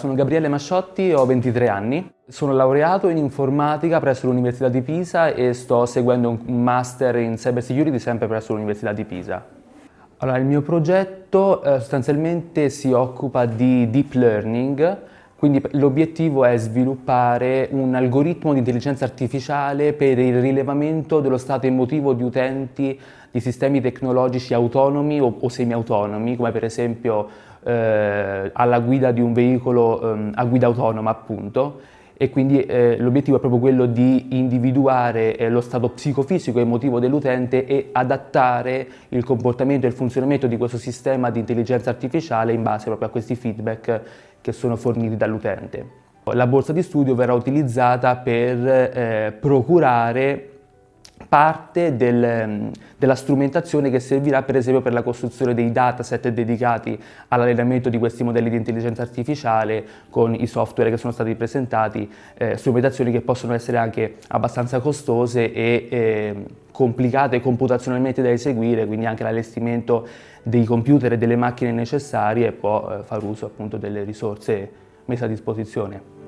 Sono Gabriele Masciotti, ho 23 anni. Sono laureato in informatica presso l'Università di Pisa e sto seguendo un master in cyber security sempre presso l'Università di Pisa. Allora, il mio progetto eh, sostanzialmente si occupa di deep learning, quindi l'obiettivo è sviluppare un algoritmo di intelligenza artificiale per il rilevamento dello stato emotivo di utenti di sistemi tecnologici autonomi o, o semi-autonomi, come per esempio eh, alla guida di un veicolo eh, a guida autonoma appunto, e quindi eh, l'obiettivo è proprio quello di individuare eh, lo stato psicofisico e emotivo dell'utente e adattare il comportamento e il funzionamento di questo sistema di intelligenza artificiale in base proprio a questi feedback che sono forniti dall'utente. La borsa di studio verrà utilizzata per eh, procurare parte del, della strumentazione che servirà per esempio per la costruzione dei dataset dedicati all'allenamento di questi modelli di intelligenza artificiale con i software che sono stati presentati, eh, strumentazioni che possono essere anche abbastanza costose e eh, complicate computazionalmente da eseguire, quindi anche l'allestimento dei computer e delle macchine necessarie può eh, far uso appunto delle risorse messe a disposizione.